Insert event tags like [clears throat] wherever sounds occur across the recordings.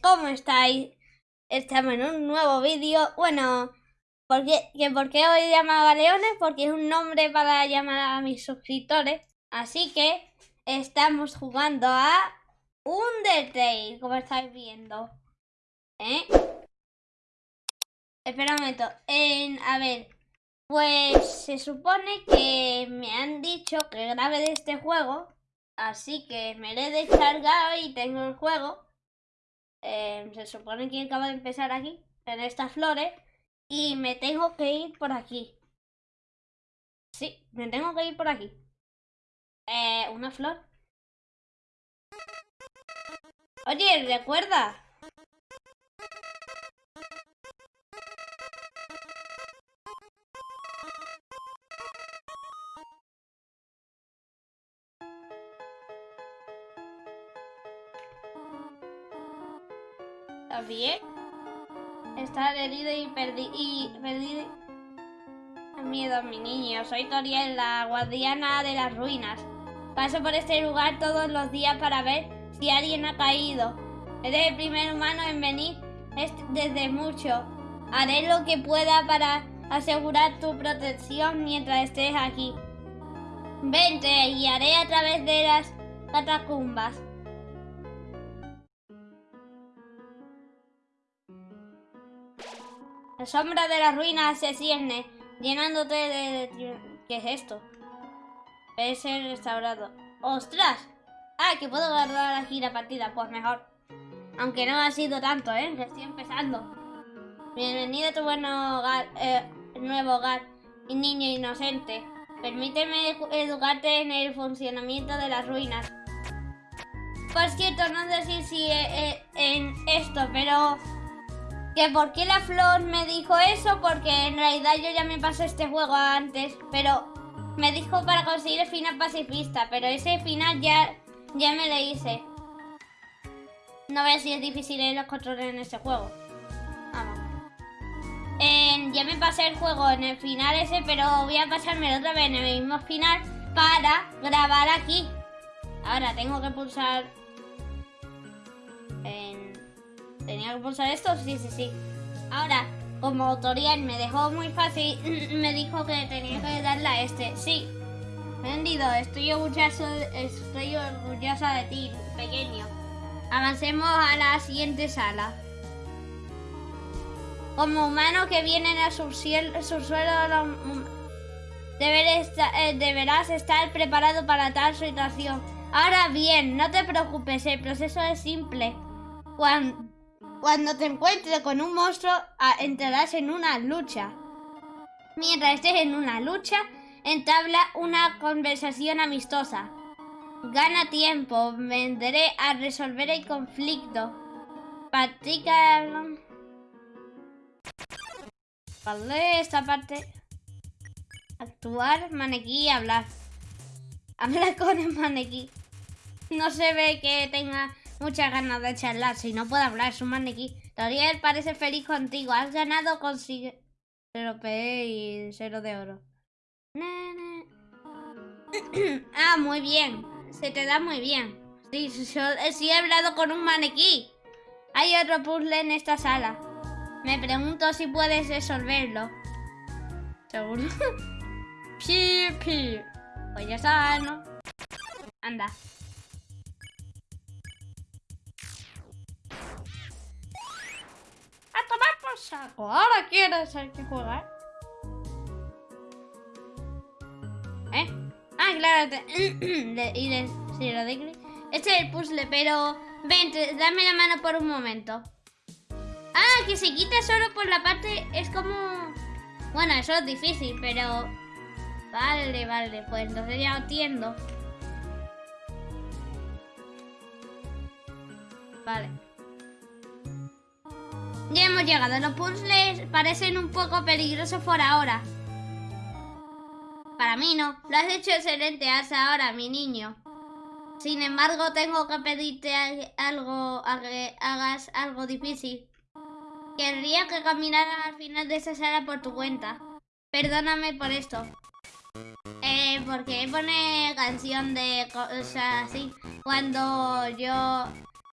¿cómo estáis? Estamos en un nuevo vídeo. Bueno, ¿por qué, que ¿por qué hoy llama magaleones? Porque es un nombre para llamar a mis suscriptores. Así que estamos jugando a Undertale, como estáis viendo. ¿Eh? Espera un momento. En, a ver, pues se supone que me han dicho que grabe de este juego. Así que me lo he descargado y tengo el juego. Eh, se supone que acaba de empezar aquí, en estas flores. Y me tengo que ir por aquí. Sí, me tengo que ir por aquí. Eh, una flor. Oye, recuerda. Herido y perdido. Miedo mi niño. Soy Toriel, la guardiana de las ruinas. Paso por este lugar todos los días para ver si alguien ha caído. Eres el primer humano en venir desde mucho. Haré lo que pueda para asegurar tu protección mientras estés aquí. Vente y haré a través de las catacumbas. La sombra de las ruinas se cierne, llenándote de... ¿Qué es esto? Es el restaurado. ¡Ostras! Ah, que puedo guardar aquí la partida. Pues mejor. Aunque no ha sido tanto, ¿eh? Estoy empezando. Bienvenido a tu bueno hogar, eh, nuevo hogar, niño inocente. Permíteme educarte en el funcionamiento de las ruinas. Por cierto, no sé si eh, eh, en esto, pero por qué la flor me dijo eso, porque en realidad yo ya me pasé este juego antes, pero me dijo para conseguir el final pacifista, pero ese final ya, ya me lo hice. No veo si es difícil los controles en este juego. Vamos. ya me pasé el juego en el final ese, pero voy a pasarme otra vez en el mismo final para grabar aquí. Ahora tengo que pulsar ¿Tenía que pulsar esto? Sí, sí, sí. Ahora, como tutorial me dejó muy fácil, [laughs] me dijo que tenía que darle a este. Sí. Vendido, estoy orgulloso, estoy orgullosa de ti, pequeño. Avancemos a la siguiente sala. Como humano que vienen a su suelo, eh, deberás estar preparado para tal situación. Ahora bien, no te preocupes, el proceso es simple. Cuando, cuando te encuentres con un monstruo, entrarás en una lucha. Mientras estés en una lucha, entabla una conversación amistosa. Gana tiempo, vendré a resolver el conflicto. Practica... Vale, esta parte. Actuar, maniquí, hablar. Habla con el maniquí. No se ve que tenga muchas ganas de charlar. Si no puede hablar, es un maniquí. Toriel parece feliz contigo. Has ganado, consigue... Cero P y cero de oro. [clears throat] ah, muy bien. Se te da muy bien. Sí, sí, he hablado con un maniquí. Hay otro puzzle en esta sala. Me pregunto si puedes resolverlo. ¿Seguro? [laughs] pi, pi. Pues ya está, ¿no? Anda. Ahora quieres el que jugar. ¿Eh? Ah, claro. [clears throat] y sí, lo de... Este es el puzzle, pero... Vente, dame la mano por un momento. Ah, que se quita solo por la parte... Es como... Bueno, eso es difícil, pero... Vale, vale, pues entonces ya entiendo. Vale. Ya hemos llegado. Los puzzles parecen un poco peligrosos por ahora. Para mí no. Lo has hecho excelente hasta ahora, mi niño. Sin embargo, tengo que pedirte algo, a que hagas algo difícil. Querría que caminaras al final de esa sala por tu cuenta. Perdóname por esto. Eh, porque pone canción de cosas así. Cuando yo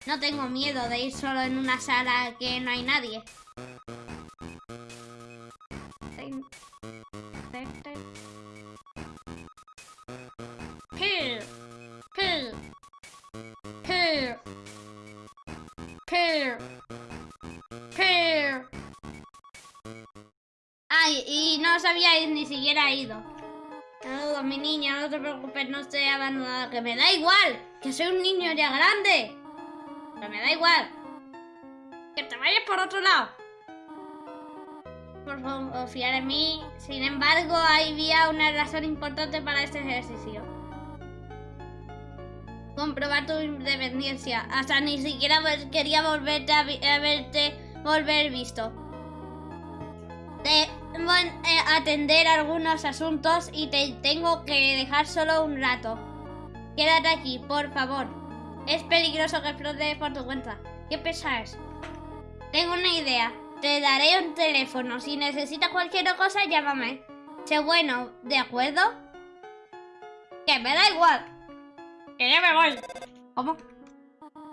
No tengo miedo de ir solo en una sala que no hay nadie. Ay, y no os habíais ni siquiera ido. Saludos, mi niña, no te preocupes, no estoy abandonada. Que me da igual, que soy un niño ya grande. Pero me da igual. Que te vayas por otro lado. Por favor, confiar en mí. Sin embargo, había una razón importante para este ejercicio. Comprobar tu independencia. Hasta ni siquiera quería volverte a, a verte volver visto. Debo eh, atender algunos asuntos y te tengo que dejar solo un rato. Quédate aquí, por favor. Es peligroso que explote por tu cuenta. ¿Qué pesas? Tengo una idea. Te daré un teléfono. Si necesitas cualquier cosa, llámame. Sé bueno, ¿de acuerdo? Que me da igual. Que ya me voy. ¿Cómo?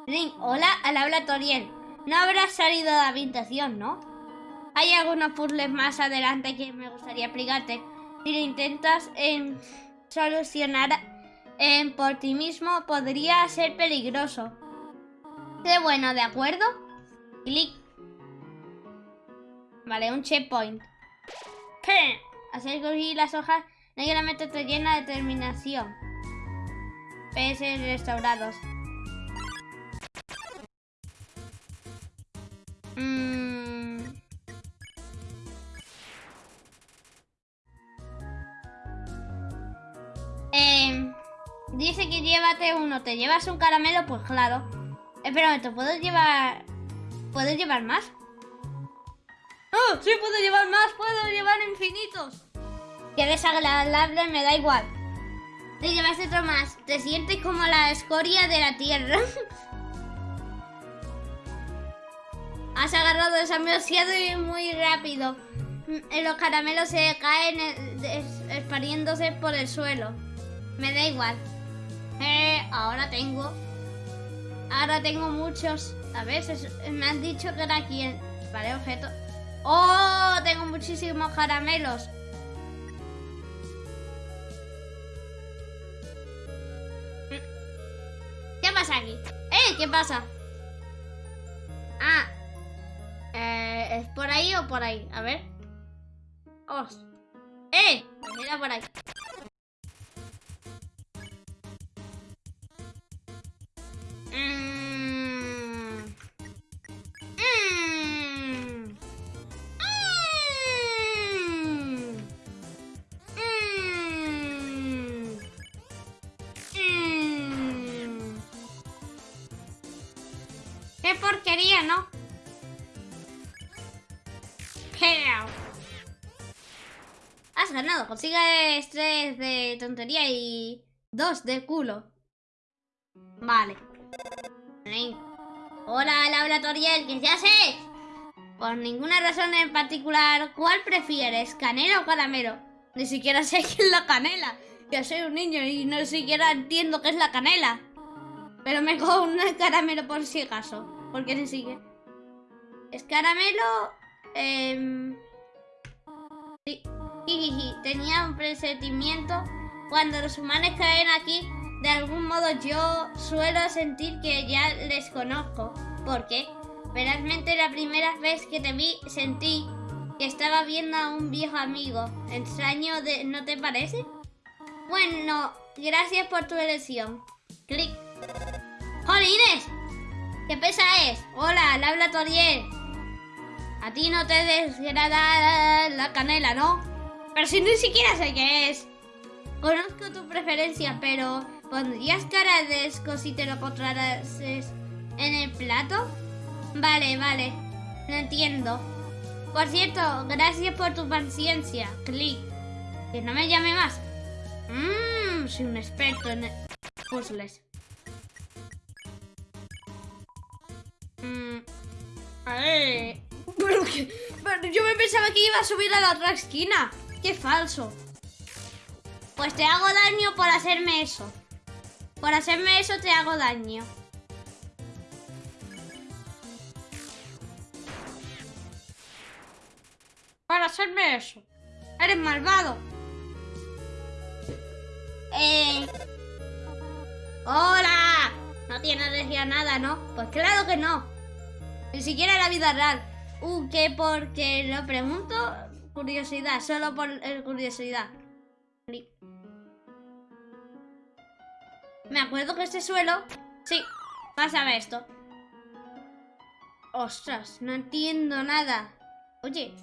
Ring, hola, al habla Toriel. No habrás salido de la habitación, ¿no? Hay algunos puzzles más adelante que me gustaría explicarte. Si lo intentas en solucionar por ti mismo, podría ser peligroso. Sé bueno, ¿de acuerdo? Clic. Vale, un checkpoint. ¿Qué? Hacer coger las hojas negramente te llena de determinación. PS restaurados. Uno. ¿Te llevas un caramelo? Pues claro. Espera, ¿te puedo llevar... ¿Puedes llevar más? ¡Oh! ¡Sí puedo llevar más! ¡Puedo llevar infinitos! Que desagradable, me da igual. Te llevas otro más. Te sientes como la escoria de la tierra. [laughs] Has agarrado demasiado y muy rápido. Mm, los caramelos se caen eh, espariéndose por el suelo. Me da igual. Eh, ahora tengo. Ahora tengo muchos. A veces me han dicho que era aquí. Vale, objeto. ¡Oh! Tengo muchísimos caramelos. ¿Qué pasa aquí? ¡Eh! ¿Qué pasa? Ah. Eh, ¿Es por ahí o por ahí? A ver. ¡Os! ¡Eh! Mira por ahí. Ganado. Consigue estrés de tontería y dos de culo. Vale. Hola, laboratorial, que ya sé. Por ninguna razón en particular, ¿cuál prefieres? ¿Canela o caramelo? Ni siquiera sé qué es la canela. Que soy un niño y no siquiera entiendo qué es la canela. Pero me cojo un caramelo por si acaso. Porque ni sigue. Es caramelo. Eh... Sí. Tenía un presentimiento. Cuando los humanos caen aquí, de algún modo yo suelo sentir que ya les conozco. ¿Por qué? Verásmente la primera vez que te vi sentí que estaba viendo a un viejo amigo. Extraño, de, ¿no te parece? Bueno, gracias por tu elección. Clic. ¡Jolines! ¿Qué pesa es? Hola, le habla Toriel. A ti no te desgrada la canela, ¿no? Pero si ni siquiera sé qué es. Conozco tu preferencia, pero ¿pondrías cara de esco si te lo encontraras en el plato? Vale, vale. Lo entiendo. Por cierto, gracias por tu paciencia. Click. Que no me llame más. Mmm, soy un experto en puzzles. Mm, a ver. Pero, que, yo me pensaba que iba a subir a la otra esquina. ¡Qué falso! Pues te hago daño por hacerme eso. Por hacerme eso te hago daño. Por hacerme eso. Eres malvado. Eh... ¡Hola! No tiene energía nada, ¿no? Pues claro que no. Ni siquiera la vida real. Uh, que porque lo pregunto, curiosidad, solo por eh, curiosidad. Me acuerdo que este suelo... Sí, pásame esto. Ostras, no entiendo nada. Oye,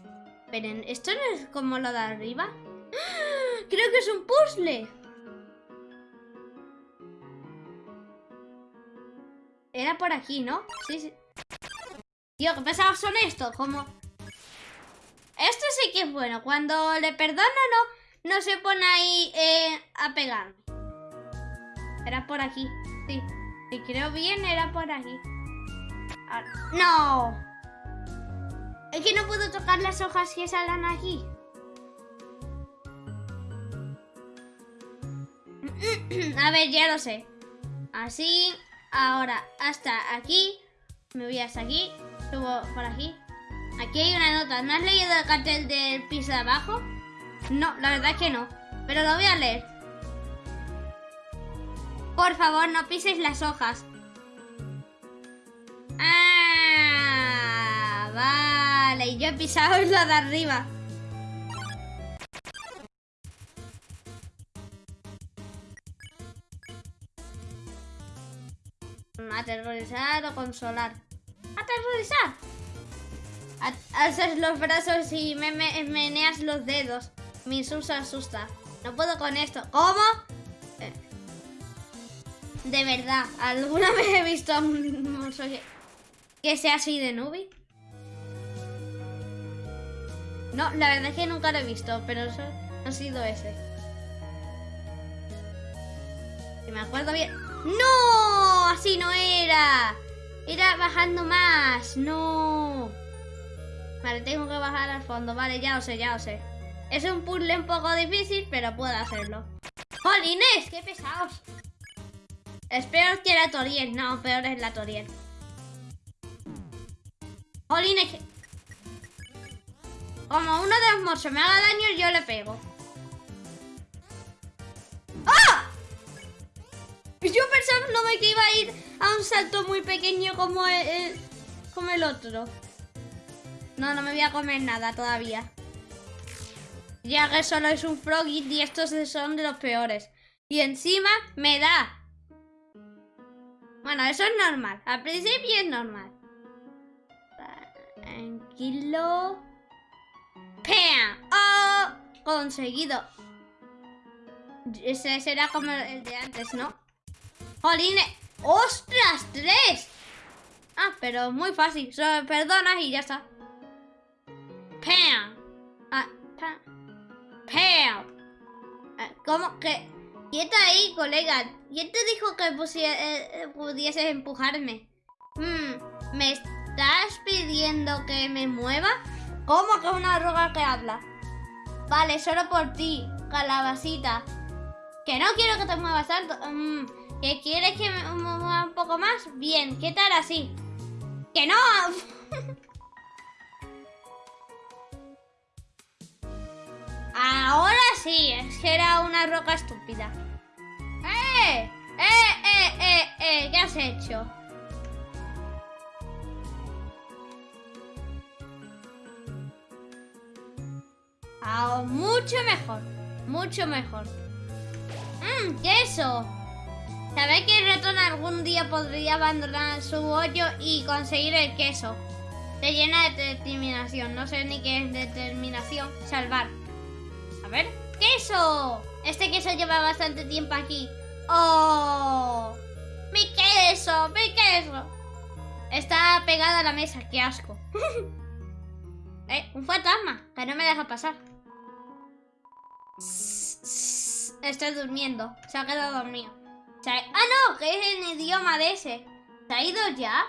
pero ¿esto no es como lo de arriba? ¡Ah! Creo que es un puzzle. Era por aquí, ¿no? Sí, sí. Tío, qué pesados son estos, como... Sí que es bueno. Cuando le perdono, no, no se pone ahí eh, a pegarme. Era por aquí. Sí. Si creo bien, era por aquí. Ah, ¡No! Es que no puedo tocar las hojas que salgan aquí. [clears throat] A ver, ya lo sé. Así, ahora hasta aquí. Me voy hasta aquí. Subo por aquí. Aquí hay una nota. ¿No has leído el cartel del piso de abajo? No, la verdad es que no. Pero lo voy a leer. Por favor, no pises las hojas. Ah, vale. Y yo he pisado [laughs] la de arriba. Aterrorizar o consolar. Aterrorizar. Alzas los brazos y me, meneas los dedos. Mi susto asusta. No puedo con esto. ¿Cómo? Eh. De verdad, ¿alguna [laughs] vez he visto a un monstruo que sea así de nubi? No, la verdad es que nunca lo he visto, pero eso ha sido ese. Si me acuerdo bien... ¡No! Así no era. Era bajando más. No. Vale, tengo que bajar al fondo. Vale, ya lo sé, ya lo sé. Es un puzzle un poco difícil, pero puedo hacerlo. ¡Jolines! ¡Qué pesados! Espero que la Toriel. No, peor es la Toriel. ¡Jolines! Como uno de los morsos me haga daño, yo le pego. ¡Ah! Yo pensaba no me que iba a ir a un salto muy pequeño como el, como el otro. No, no me voy a comer nada todavía. Ya que solo es un froggy y estos son de los peores. Y encima me da. Bueno, eso es normal. Al principio es normal. Tranquilo. ¡Pam! ¡Oh! Conseguido. Ese será como el de antes, ¿no? ¡Jolines! ¡Ostras! ¡Tres! Ah, pero muy fácil. Solo perdonas y ya está. Pam. Ah, pam. Pam. Ah, ¿Cómo que? Quieta ahí, colega. ¿Quién te dijo que eh, eh, pudieses empujarme? Hmm, ¿Me estás pidiendo que me mueva? ¿Cómo que una roga que habla? Vale, solo por ti, calabacita. Que no quiero que te muevas tanto. ¿Que quieres que me mueva un poco más? Bien, ¿qué tal así? ¡Que no! [laughs] Ahora sí, es que era una roca estúpida. ¡Eh! ¡Eh, eh, eh, eh! ¿Qué has hecho? Ah, mucho mejor. Mucho mejor. ¡Mmm! ¡Queso! ¿Sabéis que el ratón algún día podría abandonar su hoyo y conseguir el queso? Se llena de determinación. No sé ni qué es determinación. Salvar. A ver. ¡Queso! Este queso lleva bastante tiempo aquí. ¡Oh! ¡Mi queso! ¡Mi queso! Está pegado a la mesa. ¡Qué asco! [laughs] eh, un fantasma. Que no me deja pasar. Estoy durmiendo. Se ha quedado dormido. Ah, no, que es en idioma de ese. ¿Se ha ido ya?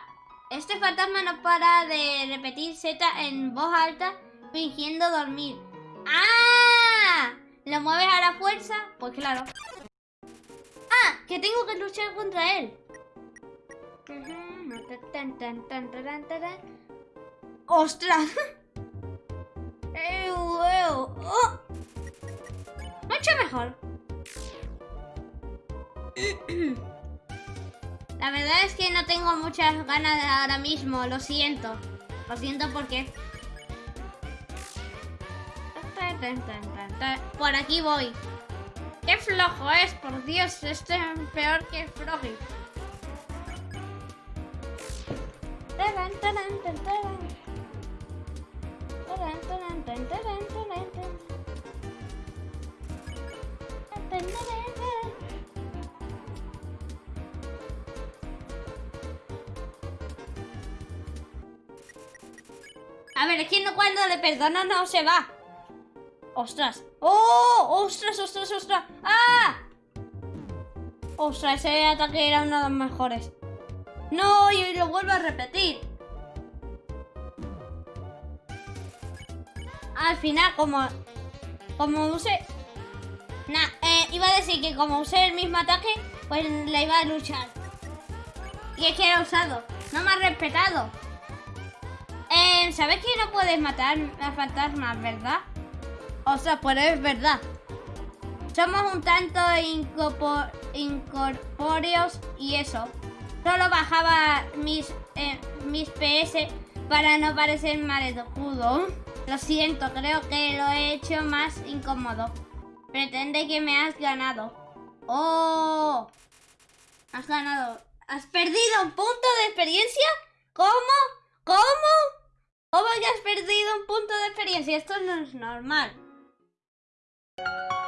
Este fantasma no para de repetir Z en voz alta, fingiendo dormir. ¡Ah! ¿Lo mueves a la fuerza? Pues claro. ¡Ah! Que tengo que luchar contra él. ¡Ostras! Eh. Mucho mejor. La verdad es que no tengo muchas ganas ahora mismo, lo siento. Lo siento porque... Por aquí voy. ¡Qué flojo es! Por Dios, este es peor que Froggy. A ver, es que no cuando le perdono no se va. ¡Ostras! ¡Oh! ¡Ostras, ostras, ostras! ¡Ah! ¡Ostras! Ese ataque era uno de los mejores. ¡No! Y lo vuelvo a repetir. Al final, como... Como use... Nah, eh, iba a decir que como usé el mismo ataque, pues le iba a luchar. Y es que he usado. No me ha respetado. Eh, ¿Sabes que no puedes matar a fantasmas, verdad? O sea, pues es verdad. Somos un tanto incorpóreos y eso. Solo bajaba mis, eh, mis PS para no parecer maleducado. Lo siento, creo que lo he hecho más incómodo. Pretende que me has ganado. ¡Oh! Has ganado. ¿Has perdido un punto de experiencia? ¿Cómo? ¿Cómo? ¿Cómo que has perdido un punto de experiencia? Esto no es normal. you